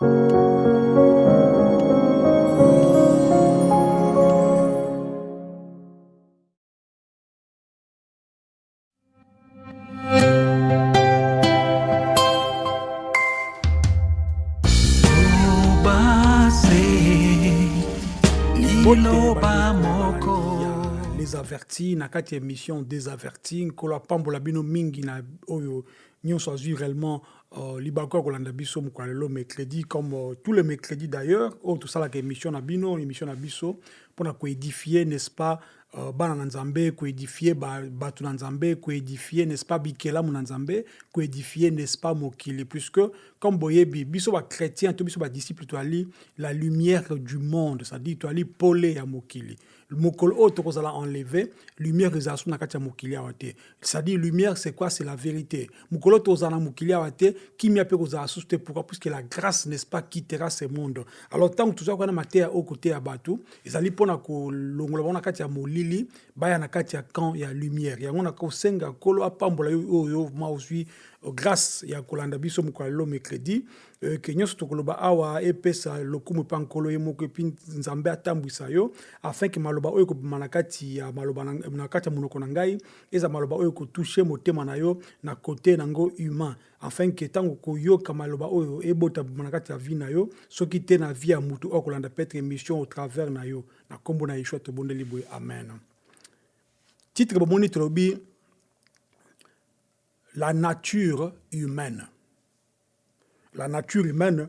les na kati ya émission des avertis nkolo apambola bino mingi na oyo nyonso azwi réellement uh, libaku ya kolanda biso mokolo lelo mercredi comme uh, tous les mercredis d'ailleurs oyo tosalaka émission na bino émission na biso mpona koédifie n'est-ce pas uh, bana na nzambe koédifie bato na nzambe koédifie n'est-ce pas bikelamu na nzambe koédifie n'est-ce pas mokili. Puisque comme boyebi biso bachrétien to biso badisciple toali la lumière du monde c'est-à-dire toali pole ya mokili mokolo enlevé lumière ezala na kati ya mokili c'est-à-dire lumière c'est quoi? C'est la vérité. Mokolo oyo na mokili awa te kimia mpe kozala susu te. Pourquoi? Puisque la grâce n'est-ce pas quittera ce monde. Alors ntango tozala kwana mateya oyo koteya bato ezali mpona kolongola bango na kati ya molili baya na kati ya camp ya lumière. Yango na kosenga nkolo apambola yo oyo ma ozwi grâce ya kolanda biso mokolo lelo mercredi ke nyonso tokoloba awa epesa lokumu mpa nkolo ye moko epi nzambe atambwisa yo afin ke maloba oyo ekobima na kati ya maloba na kati ya monoko na ngai eza maloba oyo ekotushe motema na yo na kote nango humain. Afin ke ntango koyoka maloba oyo ebota bima na kati ya vie na yo soki te na vie ya motu oyo kolanda petre émission au travers na yo. Na nkombo na yeshua tobondeli boye amen. Titre bomoni tolobi la nature humaine. La nature humaine,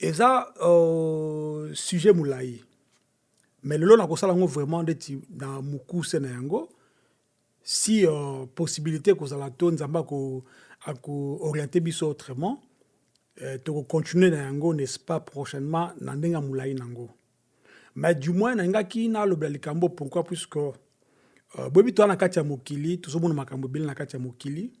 eza euh, sujet moulaï. Mais le long ça vraiment mukuse na yango si euh, possibilité que la tone zamba ko ako orienter biso autrement euh, to continuer na yango n'est-ce pas prochainement na. Mais du moins na ngaki na lo likambo pourquoi? Puisque euh, bobi to na kati ya mokili tozomona makambo bile na kati mokili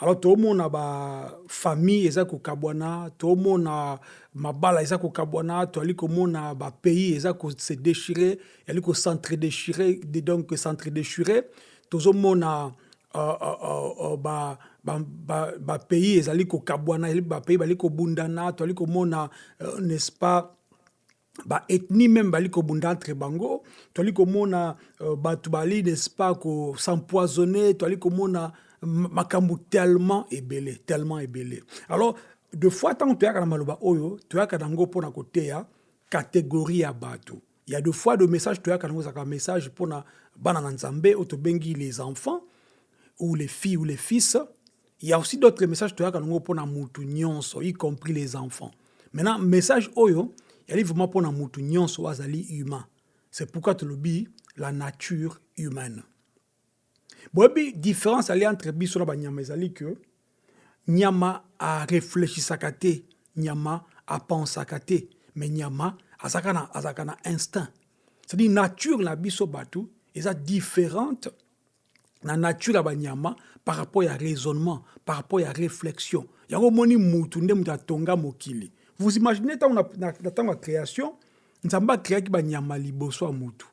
alors tomona bafamille eza kokabwana tomona mabala eza kokabwana toali komona bapays eza kose déchire yali kocentre déchire donc centre déchire tozomona uh, uh, uh, bapays ba, ba ezali kokabwana bapays bali kobundana toali komona uh, n'est-ce pas baethnie même bali entre bango. Toali komona uh, bato bali n'est-ce pas kosempoisonne toali komona makambo tellement ebele tellement ebele alors de fois ntango toyaka na maloba oyo toyaka nango mpona koteya catégorie ya bato. Il y a de fois de message toyaka nango ezalaka message mpona bana na nzambe oyo les enfants ou les filles ou les fils. Il y a aussi d'autres messages toyaka nango mpona mutu nyonso y compris les enfants. Maintenant message oyo yali vraiment mpona mutu nyonso azali humain. C'est pourquoi tolobi la nature humaine boyebi différence ali entre biso na banyama ezali ke nyama areflechisaka te nyama apensaka te me nyama azalaka na, azalaka na instinct c'est-à-dire nature na biso bato eza différente na nature ya banyama par rapport ya raisonnement par rapport ya réflexion. Yango omoni mutu nde mutu atonga mokili. Vous imaginez ntango na, na, na ntango ya création nzambe akreaki banyama liboso ya mutu.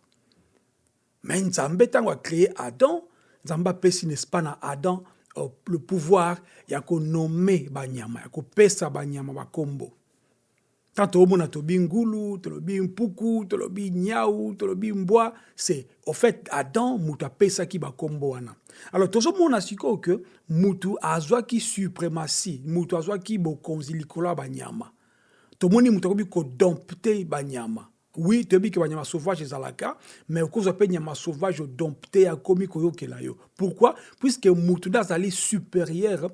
Me nzambe ntango acreye adam nzambe apesi n'est-ce pas na adam uh, le pouvoir ya konome banyama ya kopesa banyama bakombo. Ntan toomona tolobi ngulu tolobi mpuku tolobi nyau tolobi mbwa c'est au fait adam mutu apesaki bakombo wana. Alors tozomona sikoyo ke mutu azwaki suprématie mutu azwaki bokonzi likolo ya banyama. Tomoni mutu akoki kodompte banyama oui toyebi ke banyama sauvage ezalaka mais okozwa mpe nyama sauvage odompte akomi koyokela yo. Pourquoi? Puisque mutu nde azali supérieur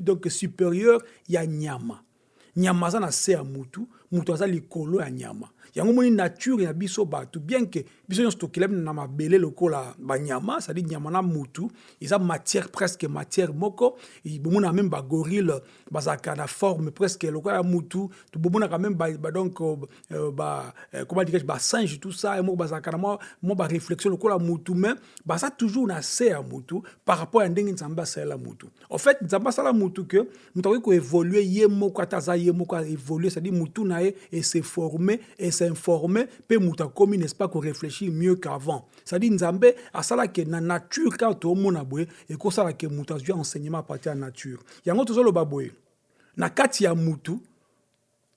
donc supérieur ya nyama. Nyama aza na se ya mutu aza likolo ya nyama. Yango moni nature ya biso bato bien ke biso nyonso tokelami na mabele lokola banyama cestadire nyama na mutu eza matière presque matière moko. Bomona meme bagorile bazalaka na forme presque lokola ya mutu. Bomonaka meme donc euh, ba, euh, comment dirais basinge tout ça moko bazalaka na mwa baréflexion lokola mutu. Mais baza toujours na se ya mutu par rapport ya ndenge nzambe asalela mutu. En fait nzambe asala mutu ke mutu akoki koévolue ye moko ata aza ye moko aévolue cestadire mutu na ye ese forme ese s'informer mpe moto akomi n'est-ce pas koréfléchir mieux qu'avant. C'est-à-dire nzambe asalaki na nature kaka toomona boye ekosalaki moto azwi enseignement ya nature. Yango tozoloba boye na kati ya mutu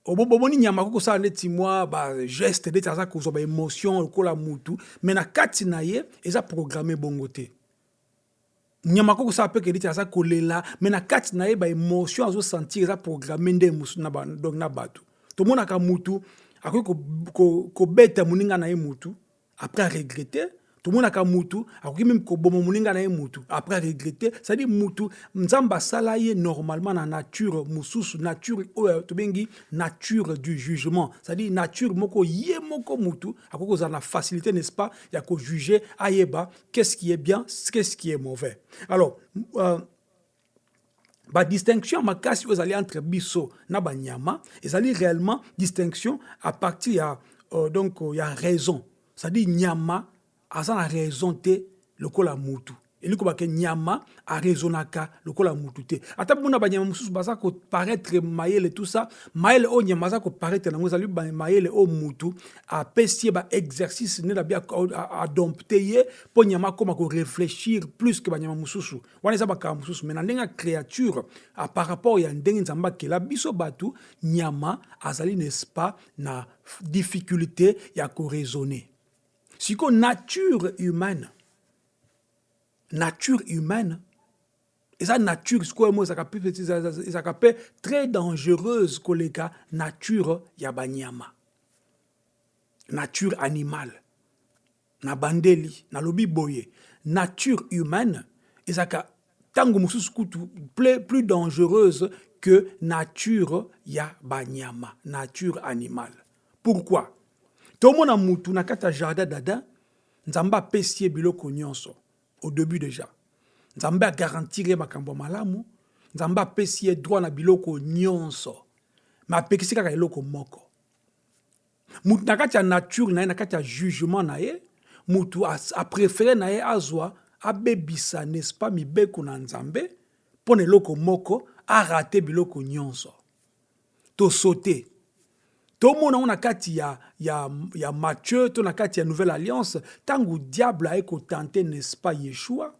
obomoni nyama kokosala neti mwa bageste neti aza kozwa baémotion lokola mutu me na kati na ye eza programme bongo te. Nyama kokosala mpe neti aza kolela me na kati na ye baémotion azosentir eza programme nde mosusu donc na bato tomonaka mutu akoki kobeta moninga na ye mutu après aregrete tomonaka mutu akoki meme koboma moninga na ye mutu après regrete cestadire mutu nzambe asala ye normalement na nature mosusu nature oyo tobengi nature du jugement. Cestadire nature moko ye moko mutu akoki kozala na facilité n'est-ce pas ya kojuge ayeba qu'est-ce qui est bien qu'est-ce qui est mauvais. Alors euh, badistinction makasi oyo ezali entre biso na banyama ezali réellement distinction à partir ya euh, donc ya raison. C'est-à-dire nyama aza na raison te lokola mutu elingi kobake nyama arezonaka lokola mutu te. Ata mpona banyama mosusu baza koparaître mayele tout ça. Mayele oyo nyama aza koparaître nango ezali mayele oyo mutu apesi ye baexercice nde na bi adompte ye mpo nyama akóma korefléchir plus ke banyama mosusu. Wana eza bakaka mosusu. Mai na ndenge ya créature par rapport ya ndenge nzambe akela biso bato nyama azali n'est-ce pas na difficulté ya koraisonner sikoyo nature humaine nature humaine. Eza nature sikoyo mo ezalaka mpe très dangereuse koleka nature ya banyama nature animale. Na bandeli nalobi boye. Nature humaine ezalaka ntango mosusu plus dangereuse que nature ya banyama nature animale. Pourquoi? Tomona mutu na kati ya jardin d'adam nzambe apesi ye biloko nyonso au début déjà. Nzambe agarantir ye makambo ya malamu. Nzambe apesi ye droit na biloko nyonso. Me apekisi kaka moko. Mutu na kati ya nature na ye na kati ya jugement na ye mutu apréféré na ye azwa abebisa n'est-ce pas mibeko na nzambe mpo na eloko moko arate biloko nyonso. Tosote tomona ngo na kati ya, ya, ya matthieu to na kati ya nouvelle alliance ntango diable aye kotante n'est-ce pas yeshua?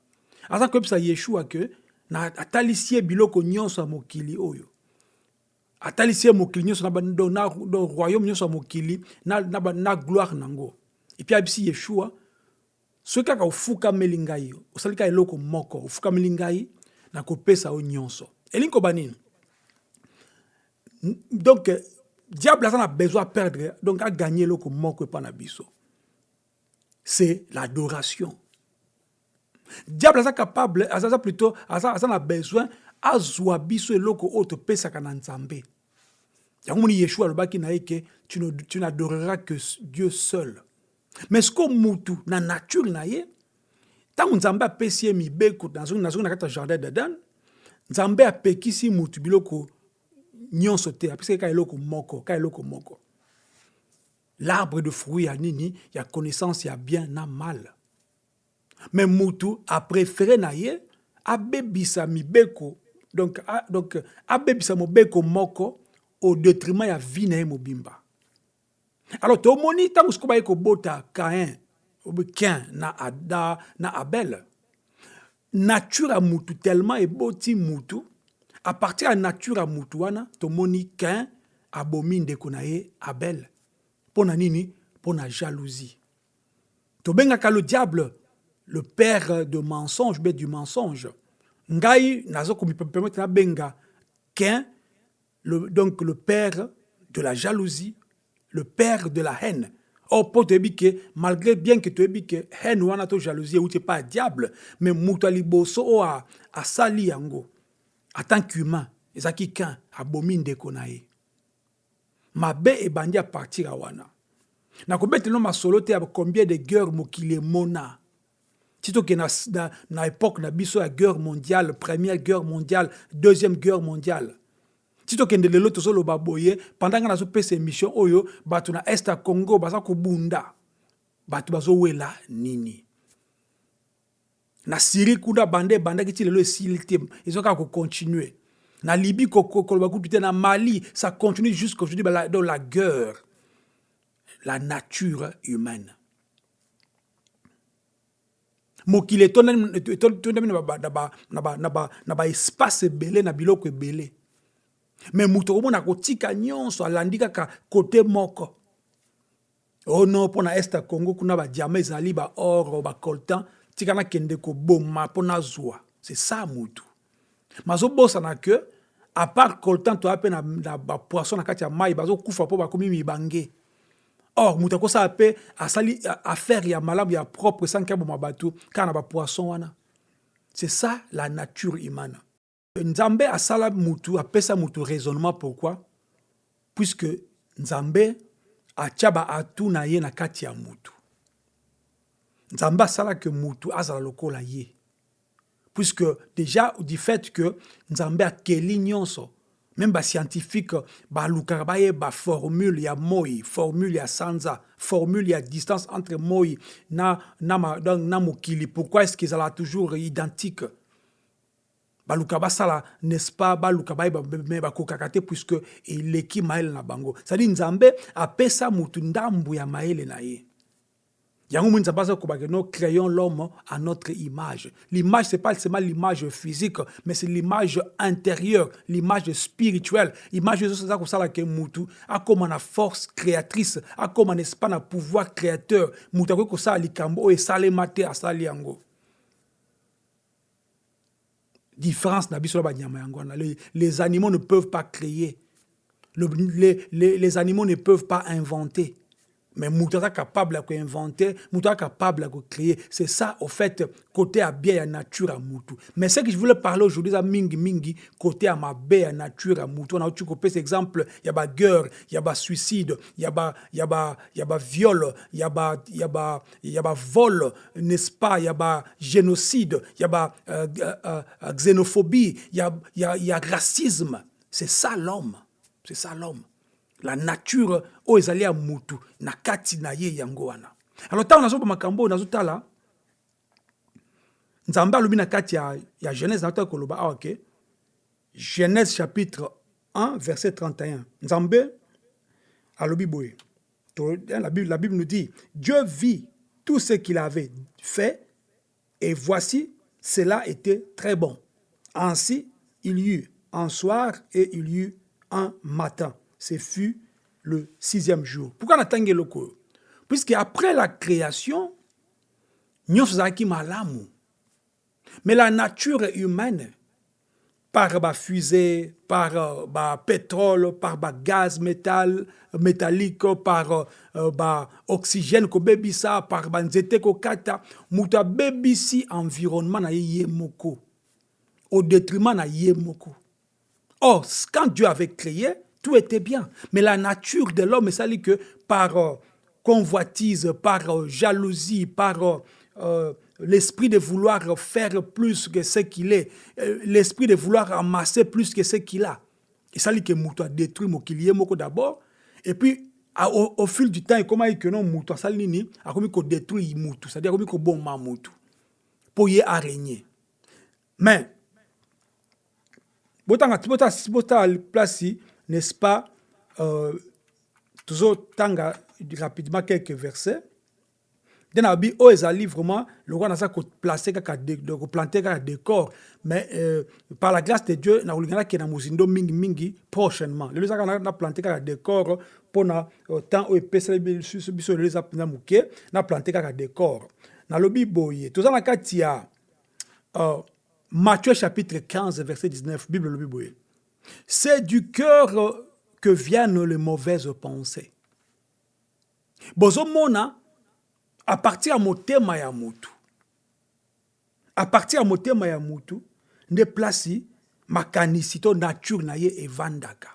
Aza koyebisa yeshua ke atalisi ye biloko nyonso ya mokili oyo. Atalisi ye mokili nyonso na, royaume nyonso ya mokili na, na, na gloire nango. Epui ayebisi yeshua soki kaka ofukameli ngai osali kaka eloko moko ofukameli ngai nakopesa yo nyonso. Elingi koba donc diable na besoin à perdre. Donc a gagné eloko moko epa na biso c'est l'adoration. Diable aza capable aza plutôt na besoin azwa biso eloko oyo topesaka na nzambe. Yango moni yeshua alobaki na ye ke tu n'adoreras que dieu seul. Mais siko mutu na nature na ye ntango nzambe apesi ye mibeko nazongi na kati ya jardin d'eden nzambe apekisi mutu biloko nyonso te apesaki ka eloko moko ka eloko moko l'arbre de fruit ya nini ya connaissance ya bien na mal. Me mutu apréféré na ye abebisa mibeko. Donc, a, donc abebisa mobeko moko au détriment ya vie na ye mobimba. Alors tomoni ntango sikoyo baye kobota kain kin na, na, na abel nature ya mutu tellement eboti mutu partir ya nature ya mutu tomoni kain abomi ndeko na abel. Mpo na nini? Mpo na jalousie. Tobengaka le diable le père de mensonge be du mensonge. Ngai naza komipermettre nabenga kain le, donc le père de la jalousie le père de la haine. Or mpo toyebi malgré bien ke toyebi ke haine wana to jalousie euti epa ya diable mais moto ya liboso oyo asali yango tant qu'humain ezalaki kain abomi ndeko na ye. Mabe ebandi apartir ya wana. Nakobetela masolo te ya combien de guerre mokili emona ti toke na, na, na époque na biso ya guerre mondiale première guerre mondiale deuxième guerre mondiale. Ti tokende lelo tozoloba boye pendant nga nazopesa émission oyo bato na este ya congo baza kobunda. Bato bazowela nini? Na syrie kuna banda ebandaki ti lelo esili te ezo kaka kocontinue na libye koloba kutu te na mali ça continue jusqu'aujourd'hui dans la guerre la nature humaine. Mokili etondami na baespace ebele na biloko ebele me moto okomona kotika nyonso alandi kaka kote moko. Oh non mpo na este congo kuna badiama ezali baor bacoltan tika nakende koboma mpo nazwa c'est ça motu mazobosana ke à part coltan toya mpe na, bapoisson na kati ya mai bazokufa mpo bakomi mibange. Or moto akosala mpe asali affaire ya malamu ya propre sanki aboma bato kaka na bapoisson wana. C'est ça la nature humaine nzambe asala mutu apesa mutu raisonnement. Pourquoi? Puisque nzambe atia baatu na ye na kati ya nzambe asalaki mutu azala lokola ye. Puisque déjà du fait que nzambe akeli nyonso même bascientifique balukaka bayeba formule ya moi formule ya sanza formule ya distance entre moi na, na, na, na pourquoi est ce que ezala toujours identique baluka basala n'est-ce pas? Baluka bayeba me bakokaka te puisque eleki mayele na bango. Cestadire nzambe apesa mutu ndambu ya mayele na ye yango moni nzambe aza kobake nous créons l'homme à notre image. L'image c'est pas seulement l'image physique mais c'est l'image intérieure l'image spirituelle. Image oyo eza kosalaka mutu akóma na force créatrice akóma n'est-ce pas na pouvoir créateur. Mutu akoki kosala likambo oyo esalema te asali yango. Différence na biso na wana. Les, les animaux ne peuvent pas créer. Le, les, les, les animaux ne peuvent pas inventer mais moto aza capable ya koinventer moto aza capable ya kocréer c'est ça au fait côté ya bien ya nature ya mutu mais ce que je voulais parler aujourd'hui eza mingi mingi côté ya mabe ya nature ya mutu wana uti kopesa exemple ya baguerre ya basuicide ya baviole ya bavol n'est-ce pas ya bagénocide ya baxénophobie ya, ya, ya racisme c'est ça l'homme c'est ça l'homme la nature oyo ezali ya mutu na kati na ye yango wana. Alors ntango nazoba makambo oyo nazotala nzambe alobi na kati ya, ya genèse koloba genèse chapitre 1 verset 31 nzambe alobi boye. La bible, la bible nous dit dieu vit tout ce qu'il avait fait et voici cela était très bon. Ainsi il y eut un soir et il y eut un matin ce fut le sixième jour. Pourquoi natangi loko Puisque après la création, nous sommes malamu. Mais la nature humaine, par ba fusée, par euh, ba pétrole, par ba gaz métal, métallique, par euh, ba oxygène par ba nzete kata, bebisi environnement na. Au détriment na ye moko. Or, quand Dieu avait créé, tout était bien. Mais la nature de l'homme, ça dit que par euh, convoitise, par euh, jalousie, par euh, l'esprit de vouloir faire plus que ce qu'il est, l'esprit de vouloir amasser plus que ce qu'il a. Et ça dit que Moutou a détruit Mokilié Moko d'abord, et puis au, fil du temps, comment il que non Moutou, ça dit a commis qu'on détruit Moutou, c'est-à-dire commis qu'on bon Moutou, pour y régner. Mais, bota bota place n'est-ce pas, euh, toujours tanga rapidement quelques versets. Dans la Bible, ezali vraiment le roi n'a pas placé planter kaka décor. Mais euh, par la grâce de Dieu ulingana ke na muzindo mingi mingi prochainement. Le zaka na planter kaka décor pona euh, temps o epesa biso biso le za na planter kaka décor. Na lobi boye toza na kati ya euh, Matthieu chapitre 15 verset 19 Bible lobi boye c'est du cœur que viennent les mauvaises pensées. Bozomona, à partir de motema ya à partir de motema ya nde plasi makanisi to nature na ye evandaka.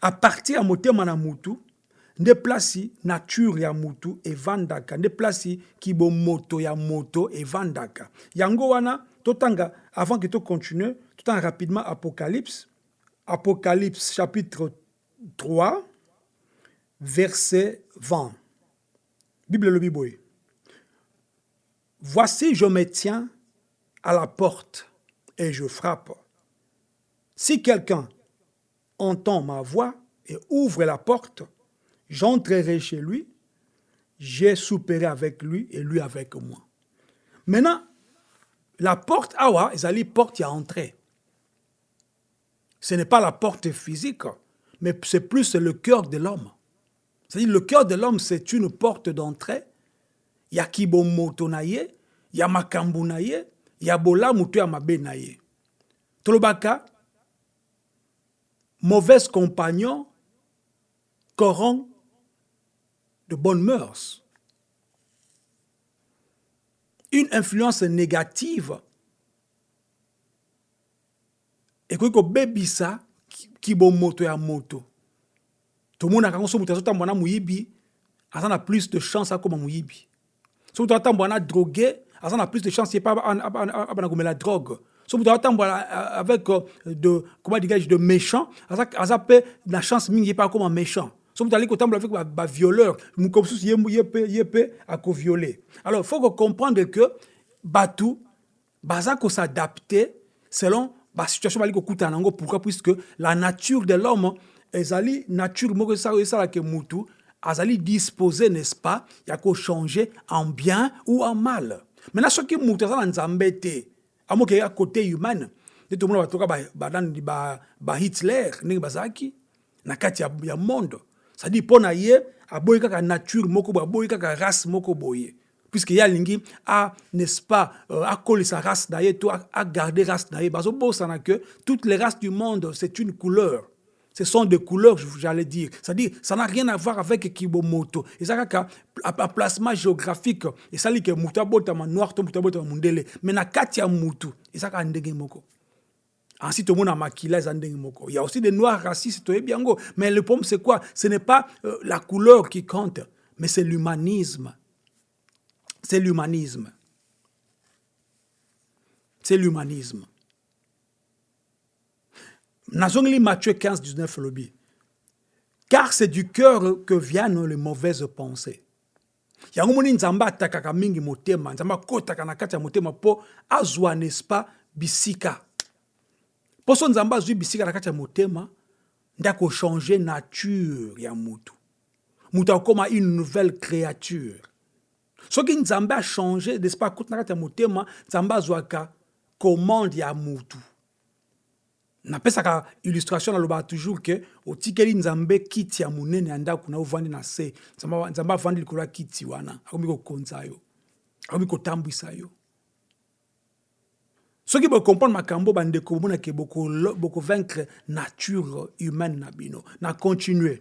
À partir ya motema na mutu, nde plasi nature ya mutu evandaka, nde plasi kibomoto ya moto evandaka. Yango wana, totanga, avant que tu rapidement Apocalypse, Apocalypse chapitre 3, verset 20. Bible le Bible. Voici, je me tiens à la porte et je frappe. Si quelqu'un entend ma voix et ouvre la porte, j'entrerai chez lui, j'ai soupéré avec lui et lui avec moi. Maintenant, la porte, awa, ils allaient porte à entrer. Ce n'est pas la porte physique, mais c'est plus le cœur de l'homme. C'est-à-dire le cœur de l'homme, c'est une porte d'entrée. Il y a kibomoto na ye, il y a y a. Tolobaka, mauvais compagnon corrompt de bonnes mœurs. Une influence négative ekoki kobebisa kibomoto ya moto. Tomonaka yango so moto azotambola na moyibi aza na plus de chance akóma moyibi. So moto atambola na drogué aza na plus de chance ye mpe abana komela drogue. So moto atambola avec euh, de comment dirais-je de méchant aza mpe na chance mingi ye mpe akóma méchant. So moto ali kotambola avec bavioleur moko mosusu ye mpe akoviole alors faut comprendre que bato baza kosadapte selon ba situation bali kokutana nango. Pourquoi? Puisque la nature de l'homme ezali nature moko esalaka mutu azali disposé n'est-ce pas ya changer en bien ou en mal. Maintenant soki mutu aza na nzambe te amoke ya côté humaine nde tomona batoka banani bahitler ndenge bazalaki na kati ya, ya monde. Cestadire mpo na ye aboyi kaka nature moko boye aboyi race moko puisque ya alingi a n'est-ce pas euh, akolisa race na ye to agarde race na ye bazobosana que toutes les races du monde c'est une couleur ce sont des couleurs, j'allais dire. C'est-à-dire, ça n'a rien à voir avec Kibomoto. Et ça, un placement géographique. Et ça, dit que Mutabota ma noir, Mutabota ma mundele. Mais na katia mutu. Et ça, a ndenge moko. Ensuite, monde a maquillé moko. Il y a aussi des noirs racistes, Mais le problème, c'est quoi? Ce n'est pas euh, la couleur qui compte, mais c'est l'humanisme c'est l'humanisme. C'est l'humanisme. Nazongli Matthieu 15, 19 lobby. Car c'est du cœur que viennent les mauvaises pensées. yango moni nzambe atakaka mingi motema nzambe akotaka na kati motema bisika mpo so nzambe bisika na kati ya motema nde akochange nature ya mutu mutu akoma une nouvelle créature soki nzambe achange n'est-ce pas akuti na kati ya motema nzambe azwaka commande ya mutu napesaka illustration nalobaka toujours ke otikeli nzambe ya monene ya ndako na ovandi na se. Nzambe avandi kiti wana. Akomi kokonza yo. Akomi kotambwisa yo. Soki bocomprendre makambo bandeko bomonake bokovaincre nature humaine na bino. Na continue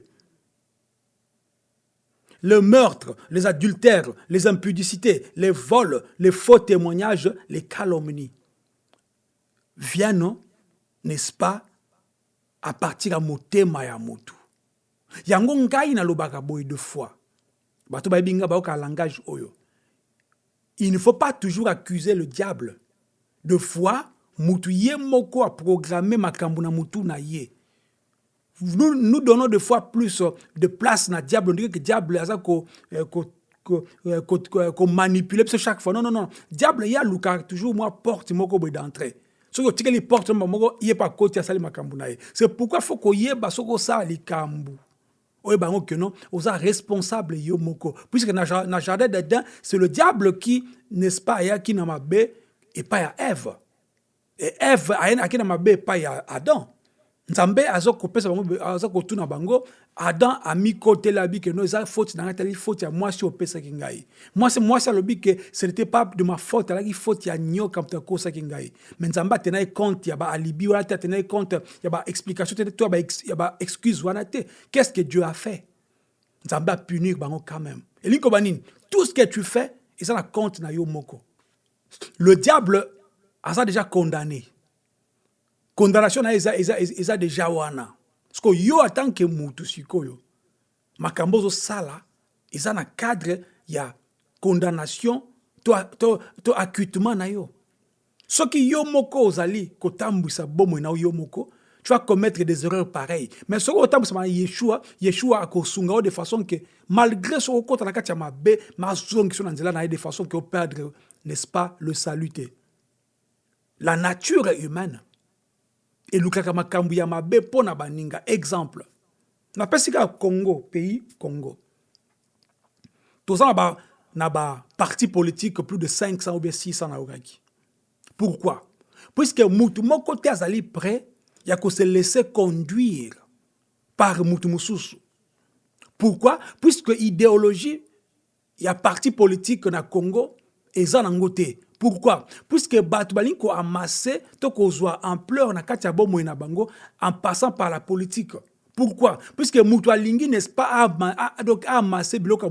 le meurtre, les adultères, les impudicités, les vols, les faux témoignages, les calomnies viennent, n'est-ce pas, à partir de motema ya motu. Yango ngai na lobaka boy de fois. Bato ba binga ba langage oyo. Il ne faut pas toujours accuser le diable. De fois, mutu ye a programmé makambo na mutu na ye nous, nous donnons des fois plus euh, de place na diable. On dirait que diable ko, ko, ko manipuler parce chaque fois. Non non non. Diable ya luka toujours moi porte moko boy d'entrée. Soki otikeli porte moko ye pa koti asali makambo na ye c'est pourquoi faut koyeba soki osala likambo oyeba yango ke non. Oza responsable yo puisque na, na jardin d'Eden c'est le diable qui n'est-ce pas ayaki na mabe epai ya Ève. Et Ève ayaki na mabe epai ya Adam nzambe aza kopesa bango aza kotuna bango. Adam amikoteli abi ke no eza faute na ngai tali faute ya mwasi opesaki ngai. Mwasi mwasi alobi ke ce n'était pas de ma faute alaki faute ya nyoka moto akosaki ngai. Mais nzambe atena ye compte ya baalibi wana te atena ye compte ya baexplication te to ya baexcuse wana te. Qu'est ce que dieu a fait? Nzambe apunir bango quand même. Elingi koba nini? Tout ce que tu fais eza na compte na yo moko. Le diable aza déjà condamné condamnation na eza, eza, eza, eza deja wana. Parceke yo atanke mutu sikoyo makambo ozosala eza na cadre ya condamnation to, to, to acquittement na yo. Soki yo moko ozali kotambwisa bomoi na yo moko tu vas commettre des erreurs pareilles. Mais soki otambwisama na yeshua yeshua akosunga yo de façon ke malgré soki okota na kati ya mabe mazongiso na nzela na ye de façon ke operdre n'est-ce pas le salut la nature humaine elukaka makambo ya mabe mpo na baninga. Exemple. Napesi kaka congo pays congo. Toza na ba, na baparti politique plus de 500 ou bien 600 nayokaki pourquoi? Puisque mutu moko te azali prêt il y a se laisser conduire par mutu pourquoi? Puisque idéologie il y a parti politique na congo eza nango te pourquoi? Puisque bato balingi koamase to kozwa ampleur na en passant par la politique. Pourquoi? Puisque moto alingi n'est-ce pas donc amase biloko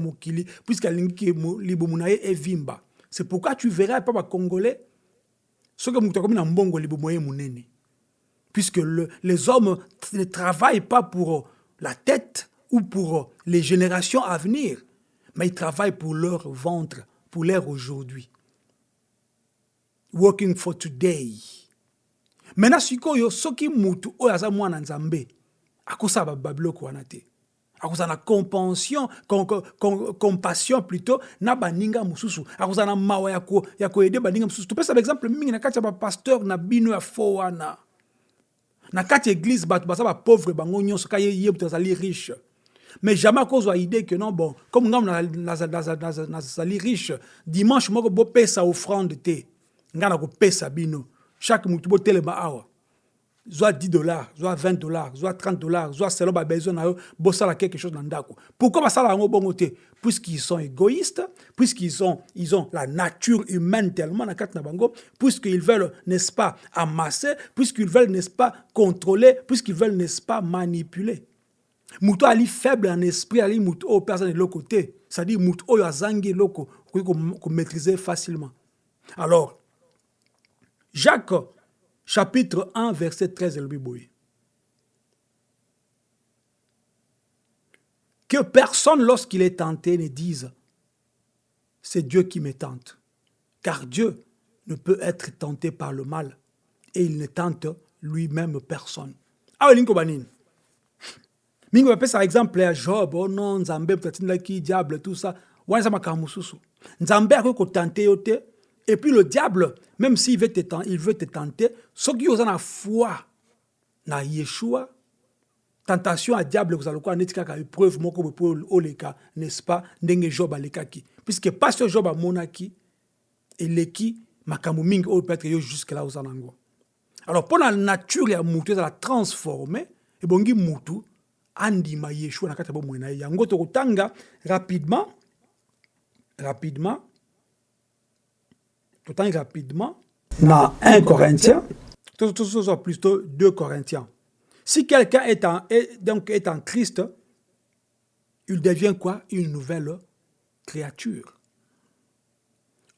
puisque alingi libumu na evimba. C'est pourquoi tu verras pas bacongolais soki moto akomi na puisque le, les hommes ne travaillent pas pour la tête ou pour les générations à venir, mais ils travaillent pour leur ventre, pour l'air aujourd'hui. Working for today. Maintenant, sikoyo soki mutu oyo mwana nzambe akosala babiloko wana te. Akozala na compassion, compassion plutôt na baninga mosusu. Akozala na mawa ya koede baninga mosusu. Topesa baexemple mingi na kati ya bapasteur na bino ya fo wana. Na kati église bato baza bapauvre bango nyonso ka ye moto azali riche. Mais jamais akozwa idée que non bon comme ngai nazali riche dimanche moko bopesa offrande te ngai nakopesa bino. Chaque botelema awa. Zwa 10 dollars zwa 20 dollars zwa 30 dollars zwa selon babesoin na yo bosala quelque chose na ndako. Pourquoi bongo te? Puisqu'ils sont égoïstes puisqu'ils ont, ont la nature humaine tellement na na puisqu'ils veulent n'est-ce pas amasser puisqu'ils veulent n'est-ce pas contrôler puisqu'ils veulent n'est-ce pas manipuler. Ali faible en esprit ali moto oyo mpe aza na eloko te c'est-à-dire facilement. Alors jacques chapitre 1 verset 13 elobi boye que personne lorsqu'il est tenté ne dise c'est Dieu qui me tente. Car Dieu ne peut être tenté par le mal et il ne tente lui-même personne. Nini mingi bapesa exemple ya job oh non nzambe moto atindaki diable tout ça. Wana eza makambo mosusu. Nzambe akoki kotante yo te et puis le diable même s'il veut te, il veut te tenter soki oza na foi na yeshua tentation ya diable kozala lokola neti kaka épreuve moko mpo oleka n'est-ce pas ndenge job alekaki. Puisque pasi oyo job amonaki eleki makambo mingi oyo peut-être yo jusque là oza nango alors mpo na nature ya mutu ezala transforme ebongi mutu andima yeshua na kati ya bomoi na yango tokotanga rapidement rapidement totangi rapidement dans 1 Corinthiens, plutôt 2 Corinthiens. Si quelqu'un est en, est, donc est en Christ, il devient quoi? Une nouvelle créature.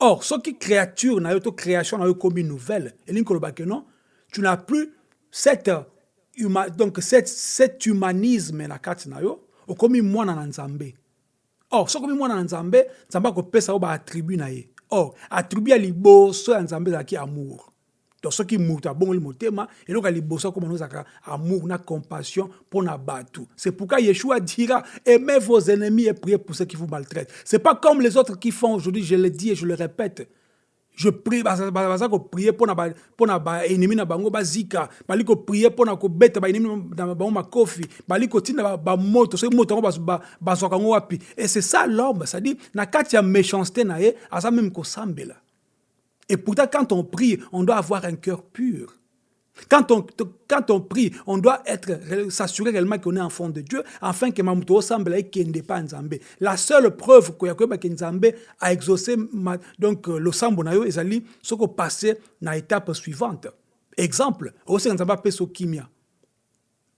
Or, ce qui créature, n'a pas création, n'a comme une nouvelle. Et non, tu n'as plus cette, donc cette, cet humanisme na kati na yo, okomi mwana na nzambe. Or, ce comme mwana na nzambe, nzambe akopesa ba attribut na ye. Or attribut ya liboso ya nzambe ezalaki amour. Donc soki moto abongoli motema eloko ya liboso akoma ezalaka amour na compassion mpo na bato. C'est pourquoi yeshua dira aimez vos ennemis et priez pour ceux qui vous maltraitent. C'est pas comme les autres qui font aujourd'hui je le dis et je le répète je prie baza koprie mpona baennemi na bango bazika bali koprie mpona kobeta baennemi na bango makofi. Bali kotinda bamoto soki moto yango bazwaka yango wapi? Et c'est ça l'homme c'est-à-dire na kati ya méchanceté na ye aza même kosambela. Et pourtant quand on prie on doit avoir un cœur pur Quand on, quand on prie, on doit être s'assurer réellement qu'on est enfant de Dieu, afin que Mamuto semble qu'il pas Nzambe. La seule preuve que Nzambe a exaucé donc le sambonayo ezali ce qu'on passé na étape suivante. Exemple, au sein Nzamba peso kimia.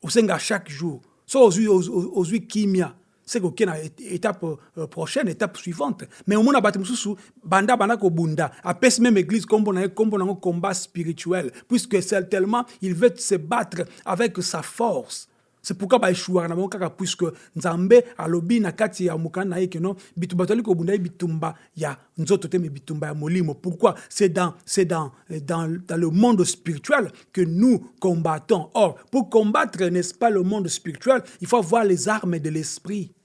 Sein chaque jour. So aux kimia. C'est koke na étape euh, prochaine étape suivante. Mais omona bato mosusu banda banda kobunda. Apesi même église kombo na kombo nango combat spirituel. Puisque c'est tellement il veut se battre avec sa force. C'est pourquoi baeshuwaka na bango kaka puisque nzambe alobi na kati ya mokanda na ye keno bitumba tozali kobunda ye bitumba ya nzoto te bitumba ya molimo. Pourquoi? C'est dans, c'est dans, dans, dans le monde spirituel que nous combattons. Or pour combattre n'est-ce pas le monde spirituel il faut avoir les armes de l'esprit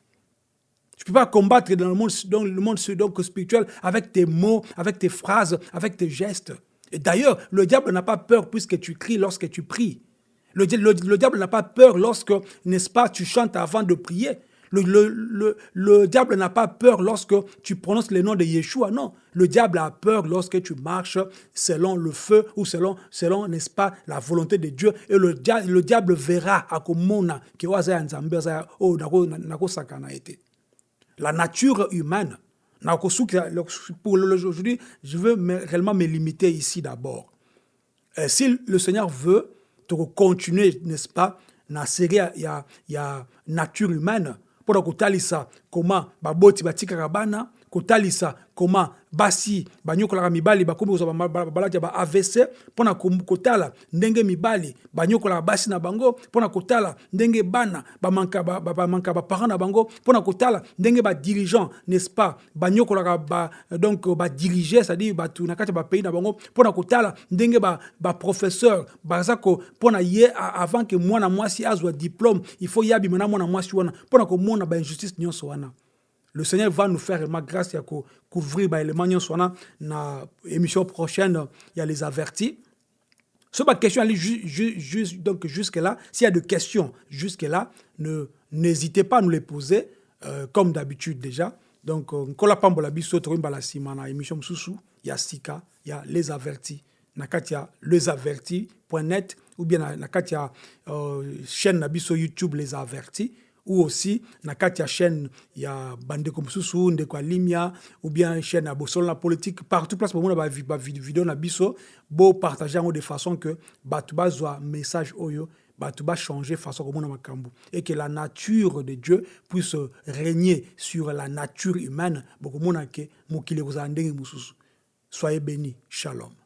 tu ne peux pas combattre dans le monde, spirituel avec tes mots, avec tes phrases, avec tes gestes. Et d'ailleurs, le diable n'a pas peur puisque tu cries lorsque tu pries. Le, le, le diable n'a pas peur lorsque, n'est-ce pas, tu chantes avant de prier. Le, le, le, le diable n'a pas peur lorsque tu prononces le nom de Yeshua, non. Le diable a peur lorsque tu marches selon le feu ou selon, n'est-ce pas, la volonté de Dieu. Et le, le diable verra à komona que la nature humaine. Pour aujourd'hui, je veux réellement me limiter ici d'abord. Si le Seigneur veut continuer, n'est-ce pas, na série ya, ya nature humaine, pour kotalisa comment baboti koma basi banyokolaka mibali bakomi kozwa balati ba avc mpona kotala ndenge mibali banyokolaka basi na bango mpona kotala ndenge bana bamanka baparent na bango mpona kotala ndenge badirigant n'est-ce pas? Banyokolaka ba, donc c'est-à-dire bato na kati ya bapays na bango mpona kotala ndenge baprofesseur ba baza mpona ye avant ke mwana mwasi azwa diplôme il faut ye abima na mwana mwasi wana mpona komona bainjustice nyonso wana le Seigneur va nous faire ma grâce à couvrir bah, les manions soit na émission prochaine il y a les avertis. Sur ma question juste donc jusque là s'il y a des questions jusque là ne n'hésitez pas à nous les poser euh, comme d'habitude déjà. Donc kola pambola biso to mbala sima na émission mususu ya sika ya les avertis. Na katia lesavertis.net ou bien na, na katia euh, chaîne biso YouTube les avertis ou aussi na kati ya chaîne ya bandeko mosusu ndeko ya limia ou bien chaîne ya bosolo na politique partout place bomona bavideo na biso bopartage yango de façon que bato bazwa message oyo bato bachanger façon komona makambo. Et que la nature de dieu puisse régner sur la nature humaine bokomona ke mokili ekozala ndenge mosusu. Soyez béni shalom